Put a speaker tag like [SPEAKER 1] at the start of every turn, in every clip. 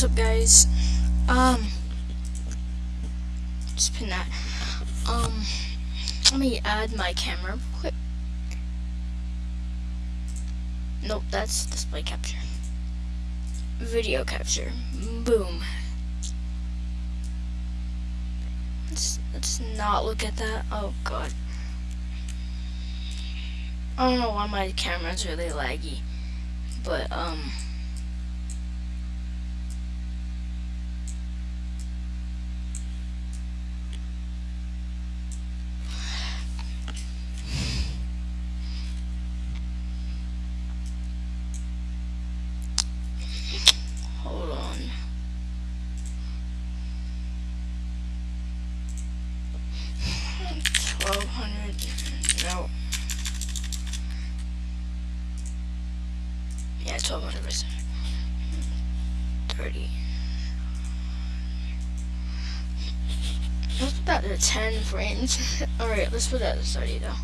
[SPEAKER 1] what's up guys? Um, just pin that. Um, let me add my camera quick. Nope, that's display capture. Video capture. Boom. Let's, let's not look at that. Oh god. I don't know why my camera's really laggy. But, um... Yeah, twelve hundred percent. Thirty. Let's put that to ten frames. Alright, let's put that to thirty though.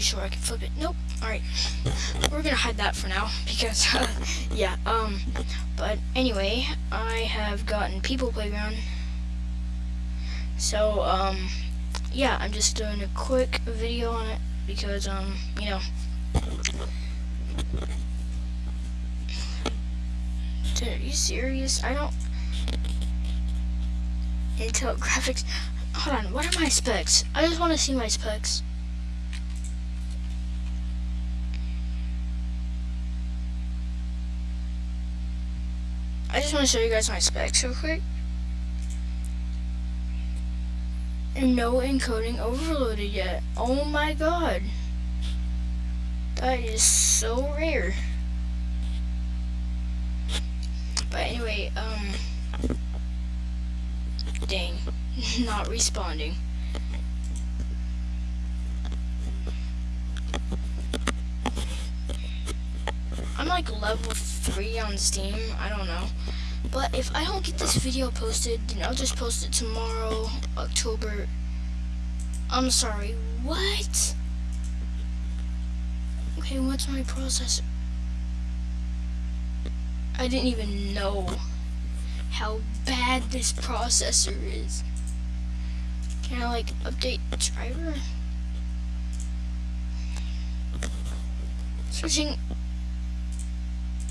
[SPEAKER 1] Pretty sure I can flip it. Nope. Alright. We're gonna hide that for now because, uh, yeah, um, but anyway, I have gotten People Playground. So, um, yeah, I'm just doing a quick video on it because, um, you know, Dude, are you serious? I don't... Intel graphics... Hold on, what are my specs? I just want to see my specs. I just want to show you guys my specs real quick. And no encoding overloaded yet. Oh my god. That is so rare. But anyway, um... Dang. Not responding. I'm like level 3 on Steam, I don't know. But if I don't get this video posted, then I'll just post it tomorrow, October... I'm sorry, what? Okay, what's my processor? I didn't even know how bad this processor is. Can I like update driver? Switching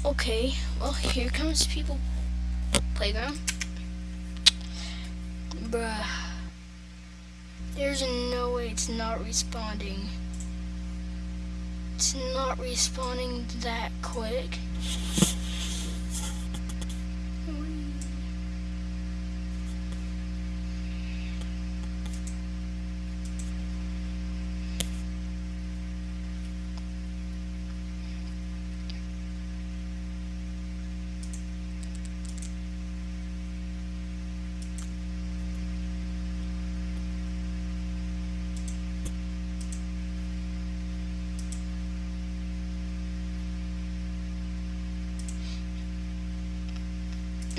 [SPEAKER 1] Okay, well here comes people playground. Bruh. There's no way it's not responding. It's not responding that quick.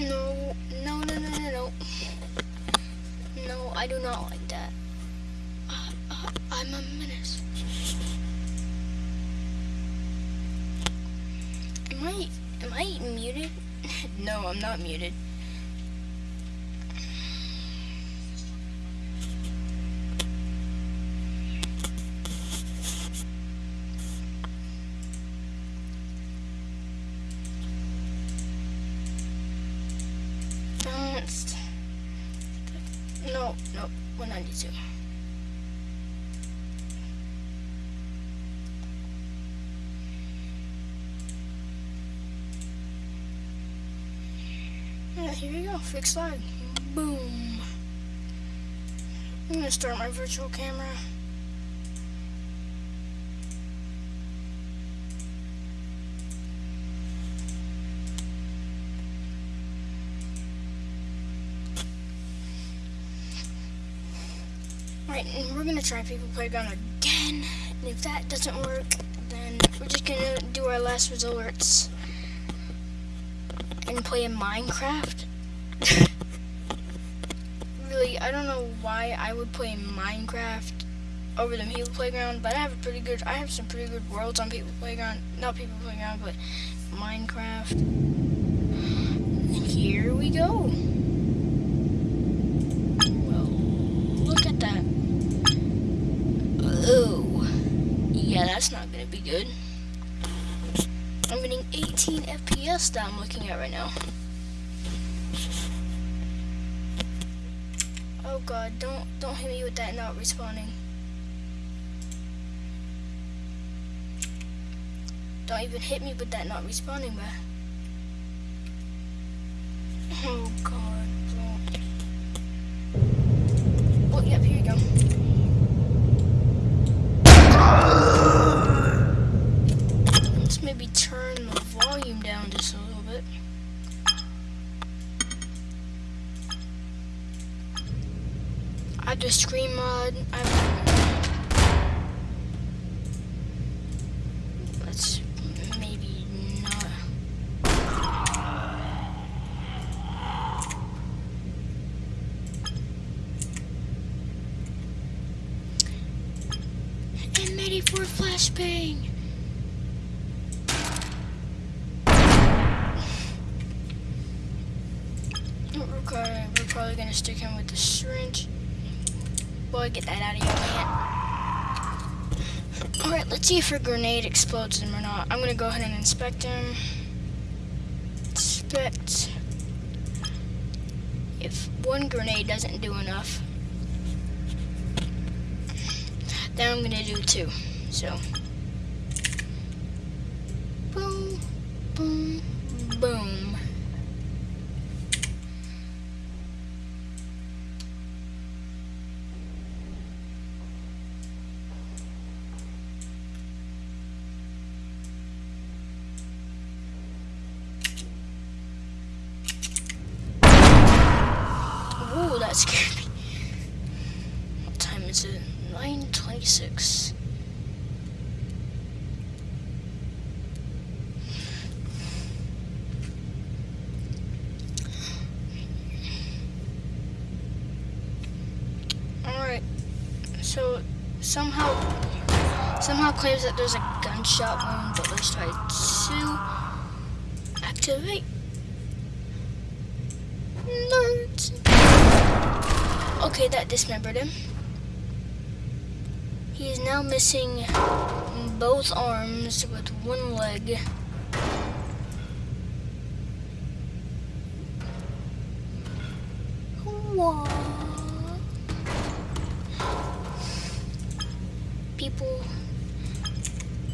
[SPEAKER 1] No, no, no, no, no, no. No, I do not like that. Uh, uh, I'm a menace. Am I, am I muted? no, I'm not muted. 192. Yeah, here we go, fixed lag. Boom. I'm gonna start my virtual camera. Alright, we're gonna try People Playground again. And if that doesn't work, then we're just gonna do our last resorts and play in Minecraft. really, I don't know why I would play Minecraft over the People Playground, but I have a pretty good, I have some pretty good worlds on People Playground. Not People Playground, but Minecraft. And here we go. Well, look at that. Oh, yeah, that's not gonna be good. I'm getting 18 FPS that I'm looking at right now. Oh god, don't don't hit me with that not respawning. Don't even hit me with that not respawning, man. Flashbang. Probably, we're probably gonna stick him with the syringe. Boy, get that out of your hand. Alright, let's see if a grenade explodes him or not. I'm gonna go ahead and inspect him. Inspect. If one grenade doesn't do enough, then I'm gonna do two. So, boom, boom, boom. Ooh, that scared me. What time is it? 9.26. Alright, so somehow, somehow claims that there's a gunshot wound, but let's try to activate. Nerds. Okay, that dismembered him. He is now missing both arms with one leg. What? People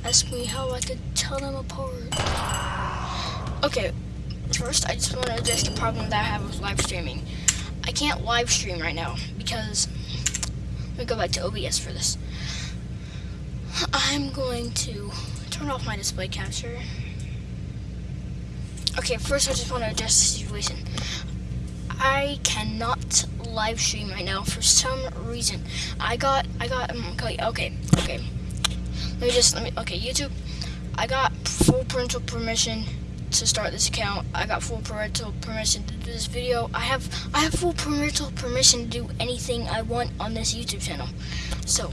[SPEAKER 1] ask me how I could tell them apart. Okay, first I just want to address the problem that I have with live streaming. I can't live stream right now because let me go back to OBS for this. I'm going to turn off my display capture. Okay, first I just want to address the situation. I cannot live stream right now for some reason. I got, I got, um, okay, okay, okay. Let me just, let me, okay, YouTube. I got full parental permission to start this account. I got full parental permission to do this video. I have I have full parental permission to do anything I want on this YouTube channel. So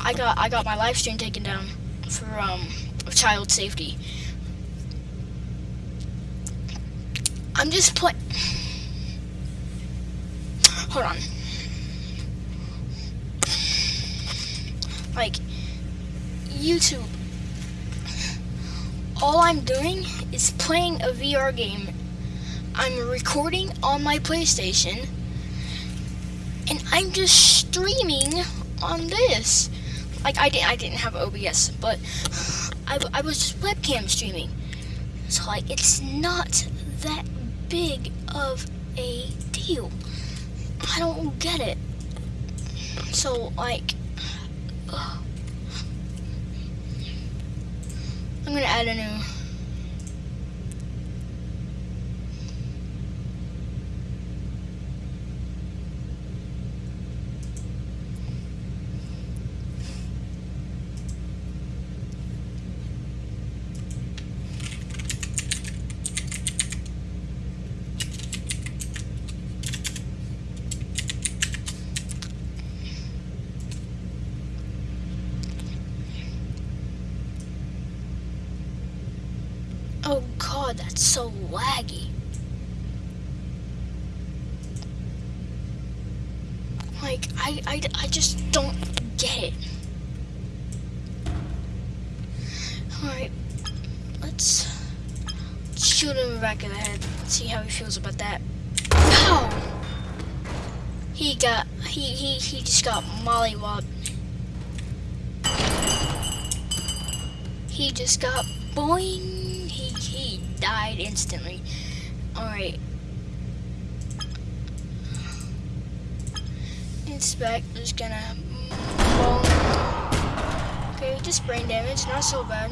[SPEAKER 1] I got I got my live stream taken down for um child safety. I'm just play Hold on. Like YouTube all I'm doing is playing a VR game. I'm recording on my PlayStation, and I'm just streaming on this. Like I didn't, I didn't have OBS, but I, I was just webcam streaming. So like, it's not that big of a deal. I don't get it. So like. I'm gonna add a new. Oh god, that's so laggy. Like, I, I, I just don't get it. Alright, let's shoot him in the back of the head. See how he feels about that. Ow! He got, he, he, he just got mollywopped. He just got boing. Died instantly. Alright. Inspect is gonna Okay, just brain damage, not so bad.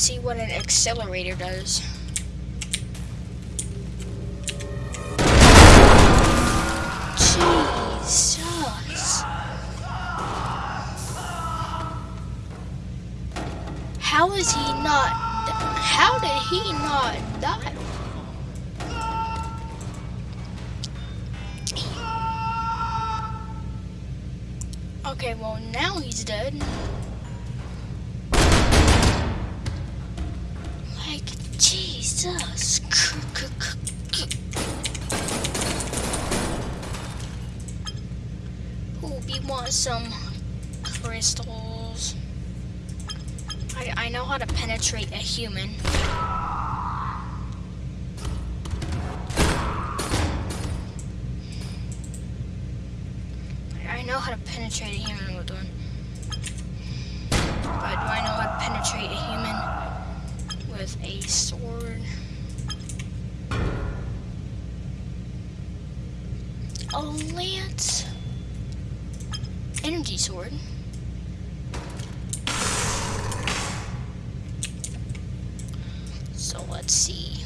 [SPEAKER 1] See what an accelerator does. Jesus. How is he not, how did he not die? Okay, well now he's dead. Jesus. Ooh, we want some crystals. I, I know how to penetrate a human. Lance. Energy sword. So let's see.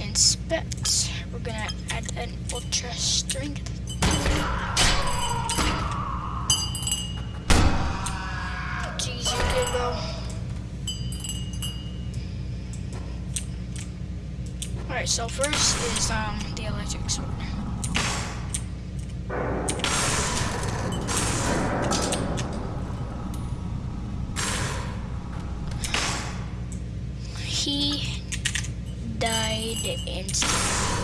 [SPEAKER 1] Inspect. We're gonna add an ultra strength. Alright, so first is um, the electric sword. He died instantly.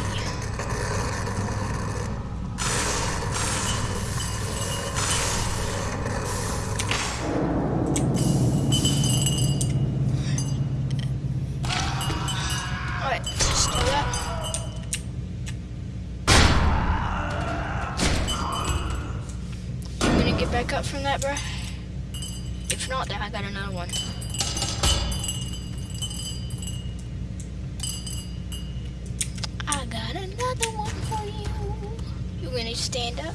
[SPEAKER 1] If not, then I got another one. I got another one for you. You gonna stand up?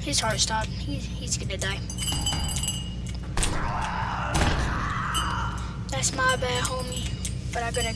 [SPEAKER 1] His heart stopped. He's, he's gonna die. That's my bad, homie. But I gotta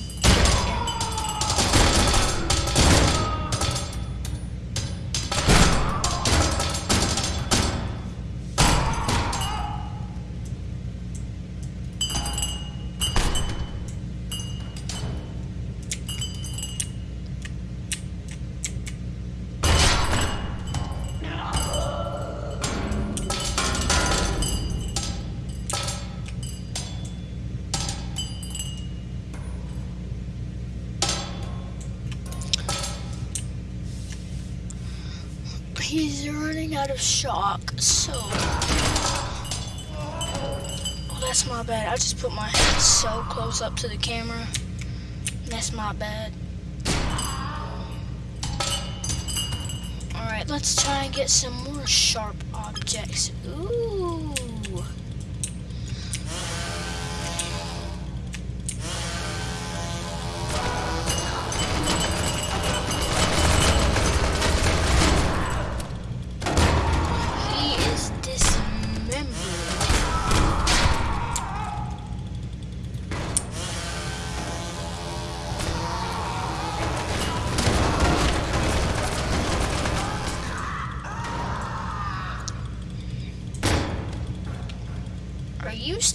[SPEAKER 1] of shock, so... Oh, that's my bad. I just put my head so close up to the camera. That's my bad. Alright, let's try and get some more sharp objects. Ooh.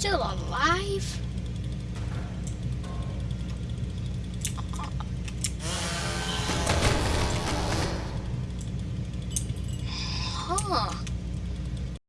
[SPEAKER 1] Still alive?